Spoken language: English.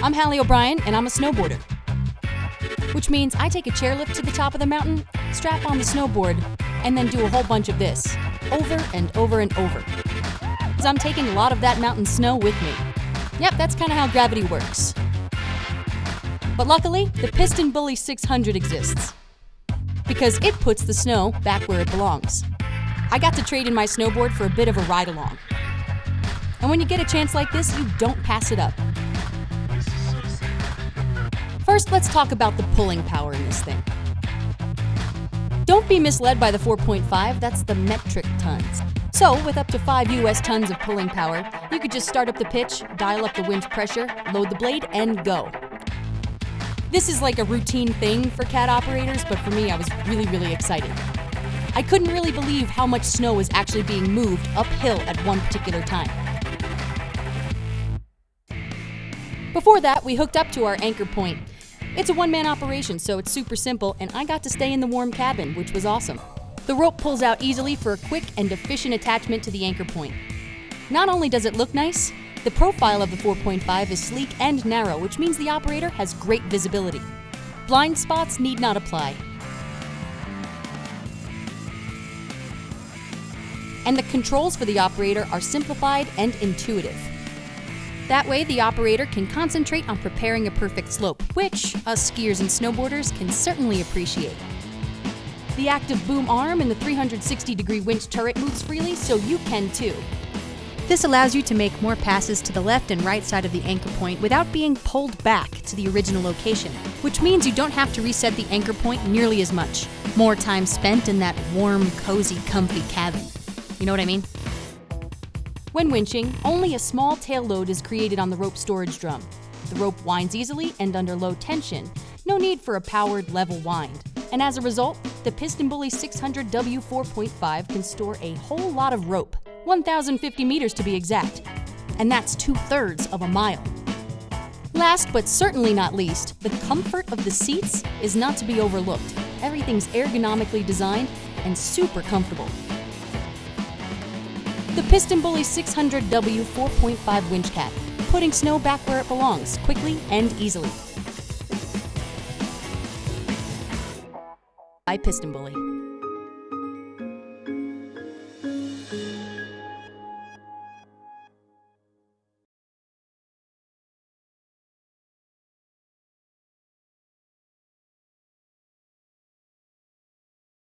I'm Hallie O'Brien, and I'm a snowboarder. Which means I take a chairlift to the top of the mountain, strap on the snowboard, and then do a whole bunch of this, over and over and over. I'm taking a lot of that mountain snow with me. Yep, that's kind of how gravity works. But luckily, the PistenBully 600 exists. Because it puts the snow back where it belongs. I got to trade in my snowboard for a bit of a ride along. And when you get a chance like this, you don't pass it up. First, let's talk about the pulling power in this thing. Don't be misled by the 4.5, that's the metric tons. So, with up to 5 US tons of pulling power, you could just start up the pitch, dial up the winch pressure, load the blade, and go. This is like a routine thing for CAT operators, but for me, I was really, really excited. I couldn't really believe how much snow was actually being moved uphill at one particular time. Before that, we hooked up to our anchor point, it's a one-man operation, so it's super simple, and I got to stay in the warm cabin, which was awesome. The rope pulls out easily for a quick and efficient attachment to the anchor point. Not only does it look nice, the profile of the 4.5 is sleek and narrow, which means the operator has great visibility. Blind spots need not apply. And the controls for the operator are simplified and intuitive. That way, the operator can concentrate on preparing a perfect slope, which us skiers and snowboarders can certainly appreciate. The active boom arm and the 360 degree winch turret moves freely, so you can too. This allows you to make more passes to the left and right side of the anchor point without being pulled back to the original location, which means you don't have to reset the anchor point nearly as much. More time spent in that warm, cozy, comfy cabin. You know what I mean? When winching, only a small tail load is created on the rope storage drum. The rope winds easily and under low tension, no need for a powered level wind. And as a result, the PistenBully 600 W4.5 can store a whole lot of rope, 1,050 meters to be exact. And that's two thirds of a mile. Last but certainly not least, the comfort of the seats is not to be overlooked. Everything's ergonomically designed and super comfortable. The PistenBully 600W 4.5 winch cat, putting snow back where it belongs, quickly and easily. By PistenBully.